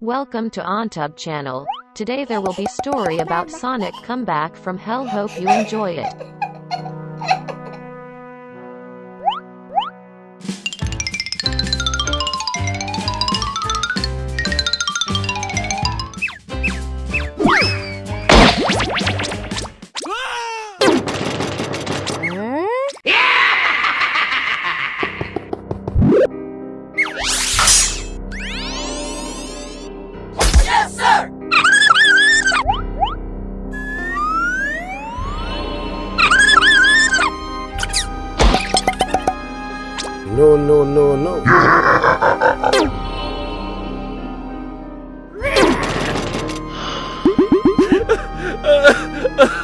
Welcome to OnTube channel. Today there will be story about Sonic comeback from hell hope you enjoy it. No, no, no, no.